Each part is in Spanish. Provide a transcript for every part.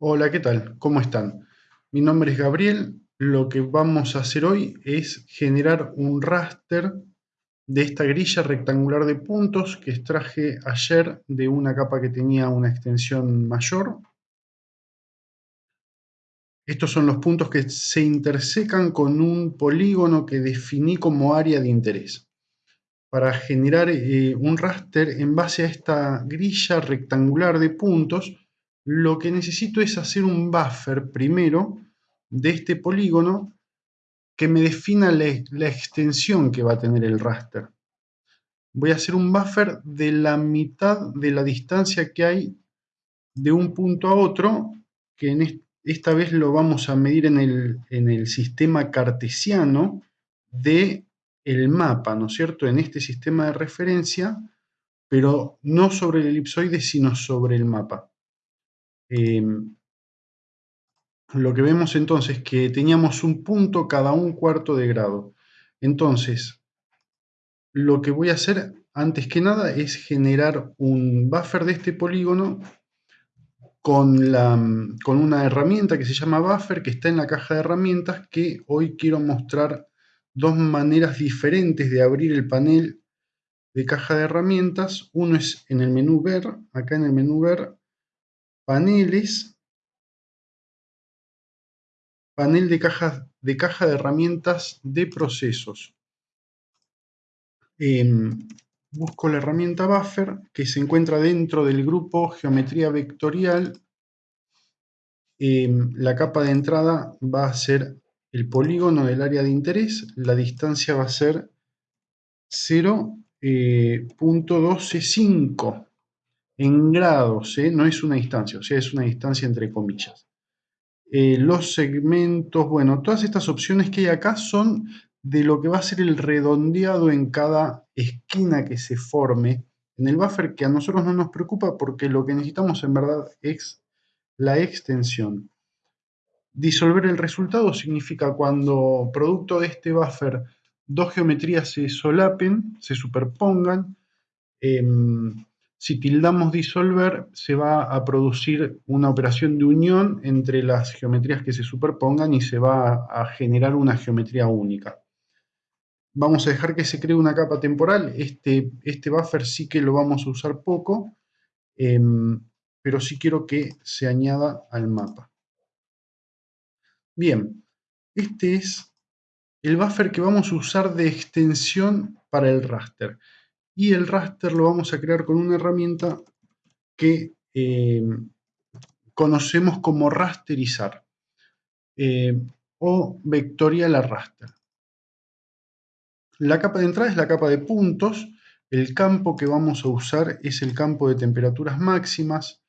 Hola, ¿qué tal? ¿Cómo están? Mi nombre es Gabriel. Lo que vamos a hacer hoy es generar un raster de esta grilla rectangular de puntos que extraje ayer de una capa que tenía una extensión mayor. Estos son los puntos que se intersecan con un polígono que definí como área de interés. Para generar eh, un raster en base a esta grilla rectangular de puntos, lo que necesito es hacer un buffer primero de este polígono que me defina la, extensión que va a tener el raster. Voy a hacer un buffer de la mitad de la distancia que hay de un punto a otro, que esta vez lo vamos a medir en el, en el sistema cartesiano de el mapa, ¿no es cierto? En este sistema de referencia, pero no sobre el elipsoide, sino sobre el mapa. Em, lo que vemos entonces es que teníamos un punto cada un cuarto de grado. Entonces, lo que voy a hacer antes que nada es generar un buffer de este polígono con, la, con una herramienta que se llama buffer, que está en la caja de herramientas, que hoy quiero mostrar dos maneras diferentes de abrir el panel de caja de herramientas. Uno es en el menú ver, acá en el menú ver, paneles, panel de caja de, caja de herramientas de procesos. Em, busco la herramienta Buffer que se encuentra dentro del grupo Geometría Vectorial. Em, la capa de entrada va a ser el polígono del área de interés, la distancia va a ser 0.125. Eh, en grados, ¿eh? no es una distancia, o sea, es una distancia entre comillas. Eh, los segmentos, bueno, todas estas opciones que hay acá son de lo que va a ser el redondeado en cada esquina que se forme en el buffer, que a nosotros no nos preocupa porque lo que necesitamos en verdad es la extensión. Disolver el resultado significa cuando producto de este buffer dos geometrías se solapen, se superpongan, em, si tildamos disolver, se va a producir una operación de unión entre las geometrías que se superpongan y se va a generar una geometría única. Vamos a dejar que se cree una capa temporal. Este, este buffer sí que lo vamos a usar poco, em, pero sí quiero que se añada al mapa. Bien, este es el buffer que vamos a usar de extensión para el raster y el raster lo vamos a crear con una herramienta que eh, conocemos como rasterizar eh, o vectorial a raster. La capa de entrada es la capa de puntos, el campo que vamos a usar es el campo de temperaturas máximas,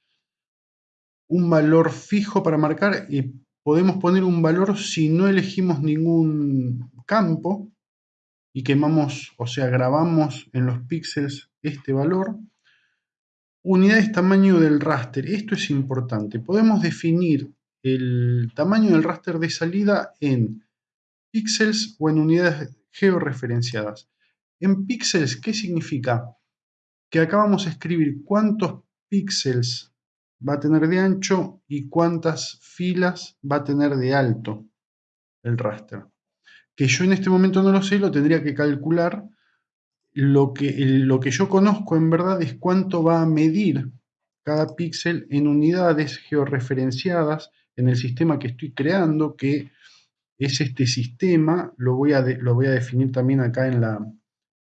un valor fijo para marcar y podemos poner un valor si no elegimos ningún campo, y quemamos, o sea, grabamos en los píxeles este valor. Unidades tamaño del raster. Esto es importante. Podemos definir el tamaño del raster de salida en píxeles o en unidades georreferenciadas. En píxeles, ¿qué significa? Que acá vamos a escribir cuántos píxeles va a tener de ancho y cuántas filas va a tener de alto el raster que yo en este momento no lo sé, lo tendría que calcular. Lo que, lo que yo conozco en verdad es cuánto va a medir cada píxel en unidades georreferenciadas en el sistema que estoy creando, que es este sistema, lo voy a, lo voy a definir también acá en la,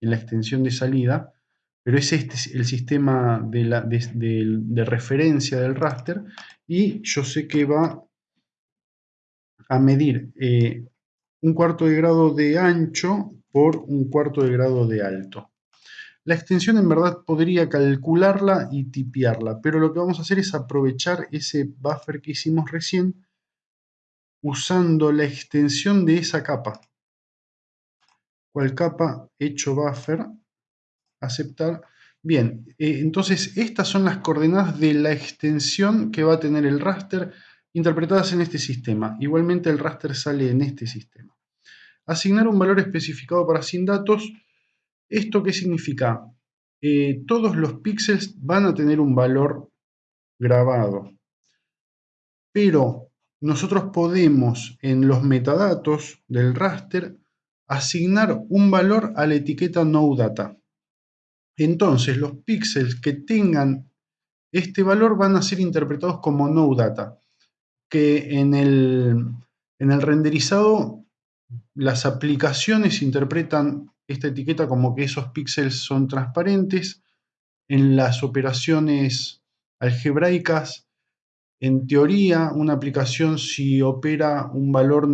en la extensión de salida, pero es este el sistema de, la, de, referencia del raster y yo sé que va a medir eh, un cuarto de grado de ancho por un cuarto de grado de alto. La extensión en verdad podría calcularla y tipearla, pero lo que vamos a hacer es aprovechar ese buffer que hicimos recién usando la extensión de esa capa. ¿Cuál capa? Hecho buffer. Aceptar. Bien, eh, entonces estas son las coordenadas de la extensión que va a tener el raster interpretadas en este sistema. Igualmente el raster sale en este sistema. Asignar un valor especificado para sin datos. ¿Esto qué significa? Eh, todos los píxeles van a tener un valor grabado. pero nosotros podemos en los metadatos del raster asignar un valor a la etiqueta NoData. Entonces los píxeles que tengan este valor van a ser interpretados como NoData, que en el, en el renderizado las aplicaciones interpretan esta etiqueta como que esos píxeles son transparentes. En las operaciones algebraicas, en teoría, una aplicación si opera un valor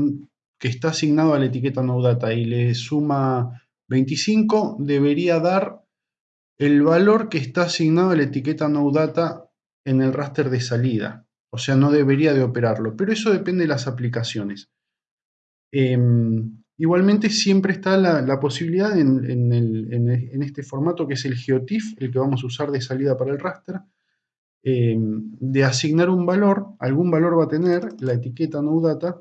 que está asignado a la etiqueta NoData y le suma 25, debería dar el valor que está asignado a la etiqueta NoData en el raster de salida. O sea, no debería de operarlo, pero eso depende de las aplicaciones. Em, igualmente siempre está la, posibilidad en, este formato que es el GeoTIFF, el que vamos a usar de salida para el raster, em, de asignar un valor, algún valor va a tener la etiqueta NoData,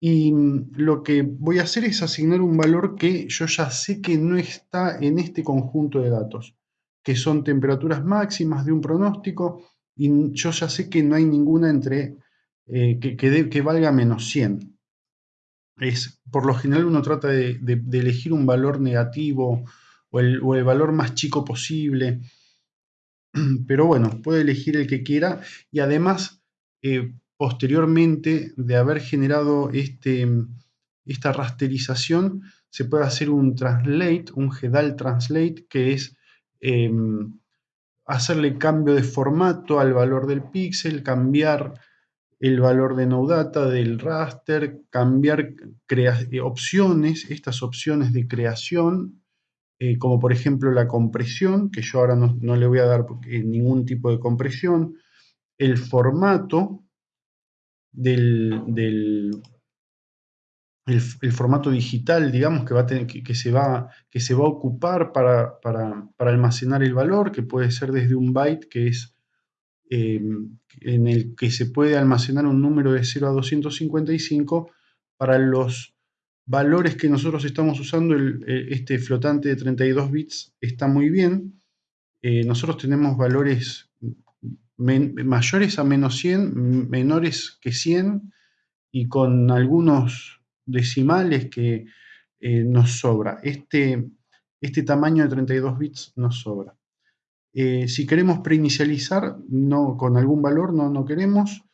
y mm, lo que voy a hacer es asignar un valor que yo ya sé que no está en este conjunto de datos, que son temperaturas máximas de un pronóstico, y yo ya sé que no hay ninguna entre eh, que, que, valga menos 100. Es, por lo general uno trata de, elegir un valor negativo o el, valor más chico posible, pero bueno, puede elegir el que quiera y además eh, posteriormente de haber generado este, esta rasterización, se puede hacer un translate, un GEDAL translate, que es em, hacerle cambio de formato al valor del píxel, cambiar el valor de NoData del raster, cambiar eh, opciones, estas opciones de creación, eh, como por ejemplo la compresión, que yo ahora no, le voy a dar ningún tipo de compresión, el formato, del, el, formato digital, digamos, que, va a tener, que, se, va, que se va a ocupar para, almacenar el valor, que puede ser desde un byte, que es eh, en el que se puede almacenar un número de 0 a 255, para los valores que nosotros estamos usando, este flotante de 32 bits está muy bien. Eh, nosotros tenemos valores mayores a menos 100, menores que 100 y con algunos decimales que eh, nos sobra. Este, este tamaño de 32 bits nos sobra. Eh, si queremos preinicializar no, con algún valor, no, no queremos.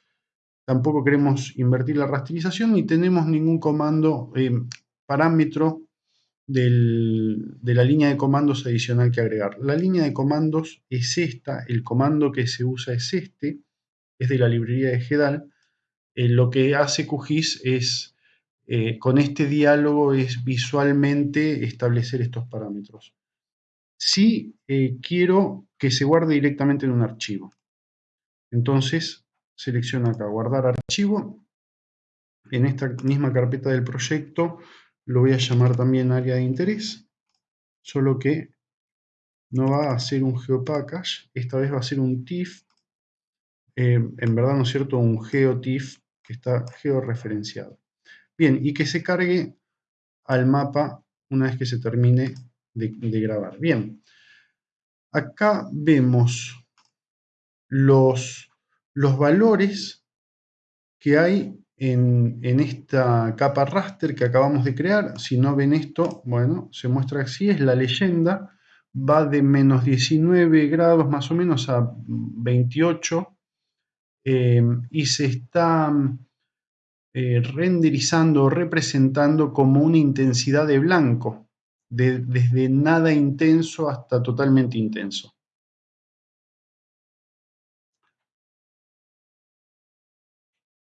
Tampoco queremos invertir la rasterización ni tenemos ningún comando, eh, parámetro de la línea de comandos adicional que agregar. La línea de comandos es esta, el comando que se usa es este, es de la librería de GEDAL. Lo que hace QGIS es, eh, con este diálogo, es visualmente establecer estos parámetros. Si eh, quiero que se guarde directamente en un archivo. Entonces, selecciono acá, guardar archivo. En esta misma carpeta del proyecto lo voy a llamar también área de interés, solo que no va a ser un geopackage, esta vez va a ser un TIFF, eh, en verdad no es cierto, un geotiff que está georreferenciado. Bien, y que se cargue al mapa una vez que se termine de, grabar. Bien, acá vemos los, los valores que hay en, esta capa raster que acabamos de crear. Si no ven esto, bueno, se muestra así, es la leyenda. Va de menos 19 grados más o menos a 28 eh, y se está eh, renderizando o representando como una intensidad de blanco, desde nada intenso hasta totalmente intenso.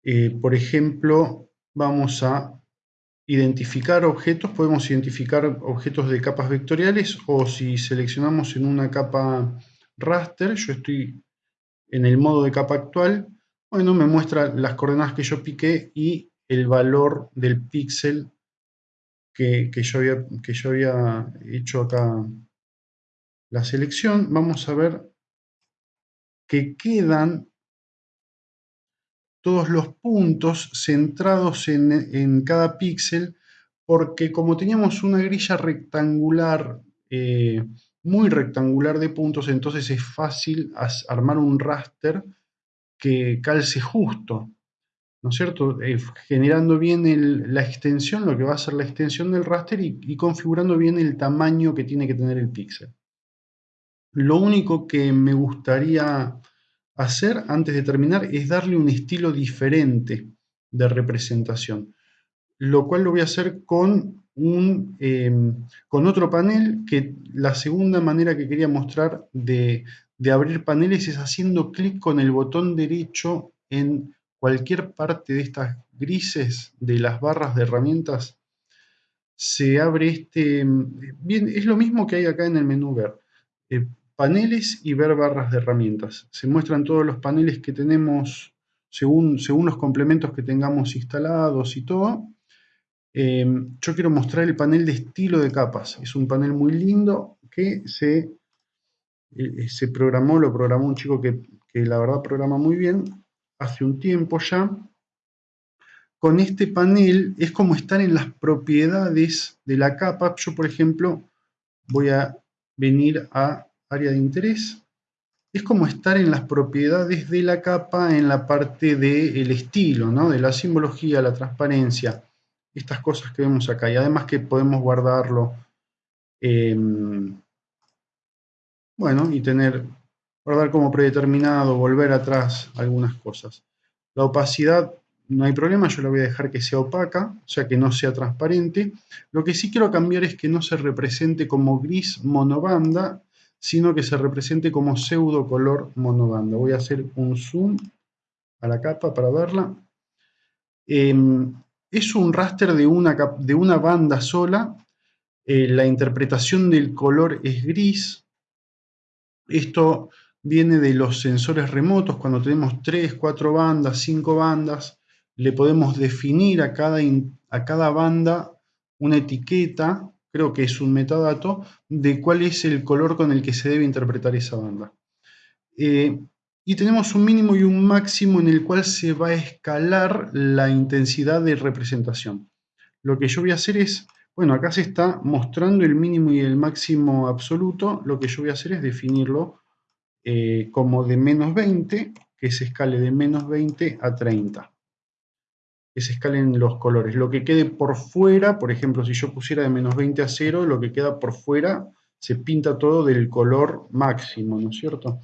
Eh, por ejemplo, vamos a identificar objetos, podemos identificar objetos de capas vectoriales o si seleccionamos en una capa raster, yo estoy en el modo de capa actual, bueno, me muestra las coordenadas que yo piqué y el valor del píxel que, yo había, que yo había hecho acá la selección. Vamos a ver que quedan todos los puntos centrados en, cada píxel, porque como teníamos una grilla rectangular, eh, muy rectangular de puntos, entonces es fácil armar un raster que calce justo. ¿no es cierto? Eh, generando bien la extensión, lo que va a ser la extensión del raster y, configurando bien el tamaño que tiene que tener el píxel. Lo único que me gustaría hacer antes de terminar es darle un estilo diferente de representación, lo cual lo voy a hacer con, un, eh, con otro panel que la segunda manera que quería mostrar de, de abrir paneles es haciendo clic con el botón derecho en cualquier parte de estas grises de las barras de herramientas, se abre este... Bien, es lo mismo que hay acá en el menú ver. Eh, paneles y ver barras de herramientas. Se muestran todos los paneles que tenemos según, según los complementos que tengamos instalados y todo. Eh, yo quiero mostrar el panel de estilo de capas. Es un panel muy lindo que se, eh, se programó, lo programó un chico que, que la verdad programa muy bien hace un tiempo ya, con este panel es como estar en las propiedades de la capa. Yo, por ejemplo, voy a venir a área de interés. Es como estar en las propiedades de la capa en la parte del estilo, ¿no? de la simbología, la transparencia, estas cosas que vemos acá. Y además que podemos guardarlo, em, bueno, y tener guardar como predeterminado, volver atrás algunas cosas. La opacidad no hay problema, yo la voy a dejar que sea opaca, o sea que no sea transparente. Lo que sí quiero cambiar es que no se represente como gris monobanda, sino que se represente como pseudo color monobanda. Voy a hacer un zoom a la capa para verla. Em, es un raster de una, de una banda sola. Eh, la interpretación del color es gris. Esto viene de los sensores remotos, cuando tenemos 3, 4 bandas, 5 bandas, le podemos definir a cada, a cada banda una etiqueta, creo que es un metadato, de cuál es el color con el que se debe interpretar esa banda. Eh, y tenemos un mínimo y un máximo en el cual se va a escalar la intensidad de representación. Lo que yo voy a hacer es, bueno, acá se está mostrando el mínimo y el máximo absoluto, lo que yo voy a hacer es definirlo eh, como de menos 20, que se escale de menos 20 a 30. Que se escalen los colores. Lo que quede por fuera, por ejemplo, si yo pusiera de menos 20 a 0, lo que queda por fuera se pinta todo del color máximo, ¿no es cierto?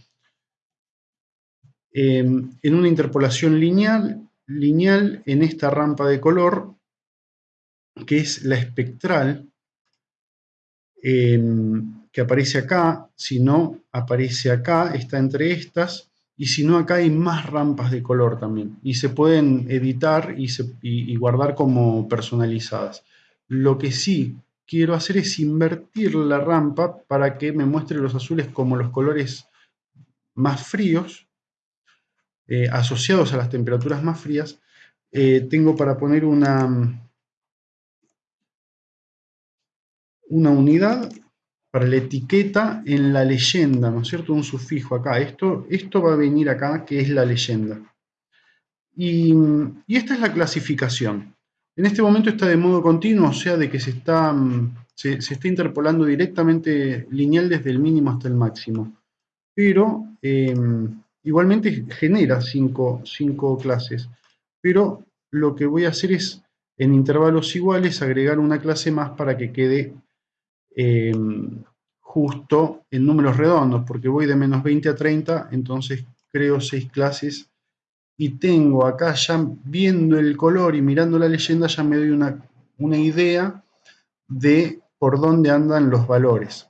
Em, en una interpolación lineal, lineal, en esta rampa de color, que es la espectral, em, que aparece acá, si no aparece acá, está entre estas, y si no acá hay más rampas de color también, y se pueden editar y, guardar como personalizadas. Lo que sí quiero hacer es invertir la rampa para que me muestre los azules como los colores más fríos, eh, asociados a las temperaturas más frías. Eh, tengo para poner una, una unidad para la etiqueta en la leyenda, ¿no es cierto? Un sufijo acá. Esto, esto va a venir acá, que es la leyenda. Y, esta es la clasificación. En este momento está de modo continuo, o sea, de que se está, se, está interpolando directamente lineal desde el mínimo hasta el máximo. Pero em, igualmente genera cinco, cinco clases. Pero lo que voy a hacer es, en intervalos iguales, agregar una clase más para que quede Em, justo en números redondos, porque voy de menos 20 a 30, entonces creo seis clases y tengo acá ya viendo el color y mirando la leyenda ya me doy una, una idea de por dónde andan los valores.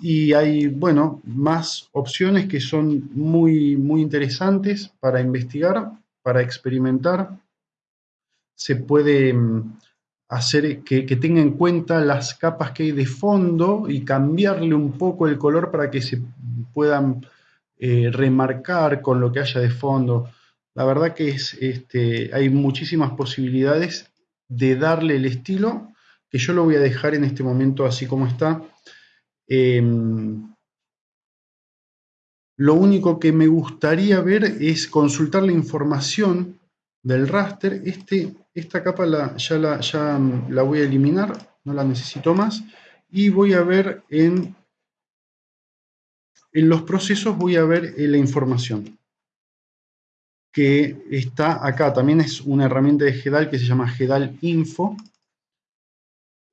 Y hay, bueno, más opciones que son muy, muy interesantes para investigar, para experimentar. Se puede em, hacer que, tenga en cuenta las capas que hay de fondo y cambiarle un poco el color para que se puedan eh, remarcar con lo que haya de fondo. La verdad que es, este, hay muchísimas posibilidades de darle el estilo, que yo lo voy a dejar en este momento así como está. Em, lo único que me gustaría ver es consultar la información del raster. Este esta capa la, ya, la, ya la voy a eliminar, no la necesito más. Y voy a ver en, en los procesos, voy a ver eh, la información. que está acá. También es una herramienta de GEDAL que se llama GEDAL Info.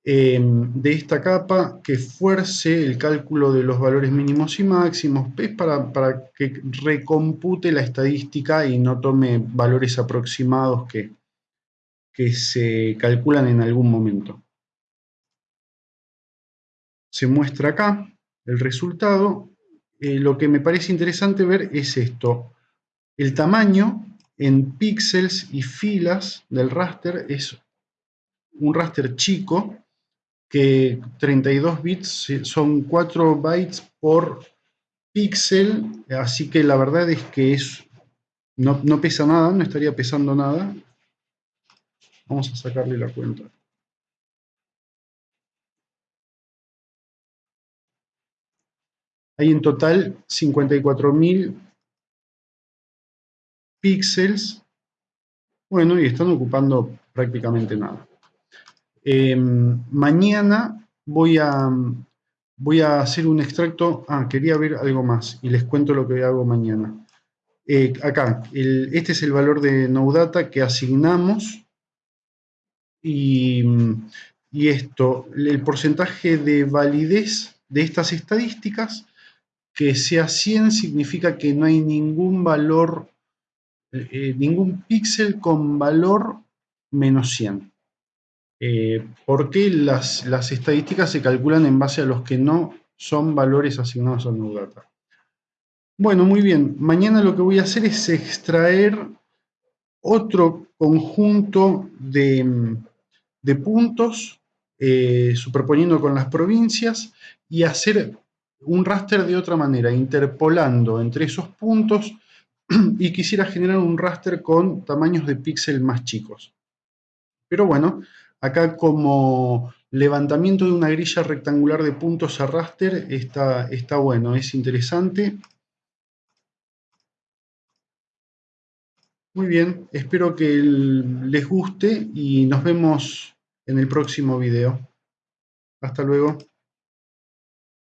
Em, de esta capa que fuerce el cálculo de los valores mínimos y máximos, es para, para que recompute la estadística y no tome valores aproximados que, que se calculan en algún momento. Se muestra acá el resultado. Eh, lo que me parece interesante ver es esto. El tamaño en píxeles y filas del raster es un raster chico, que 32 bits son 4 bytes por píxel, así que la verdad es que es, no, no pesa nada, no estaría pesando nada, Vamos a sacarle la cuenta. Hay en total 54.000 píxeles. Bueno, y están ocupando prácticamente nada. Em, mañana voy a, voy a hacer un extracto. Ah, quería ver algo más y les cuento lo que hago mañana. Eh, acá, este es el valor de NoData que asignamos y, esto, el porcentaje de validez de estas estadísticas, que sea 100 significa que no hay ningún valor, eh, ningún píxel con valor menos 100. Eh, porque las, las, estadísticas se calculan en base a los que no son valores asignados a NuData. Bueno, muy bien. Mañana lo que voy a hacer es extraer otro conjunto de, de puntos, eh, superponiendo con las provincias y hacer un raster de otra manera, interpolando entre esos puntos y quisiera generar un raster con tamaños de píxel más chicos. Pero bueno, acá como levantamiento de una grilla rectangular de puntos a raster está, está bueno, es interesante. Muy bien, espero que les guste y nos vemos en el próximo video. Hasta luego.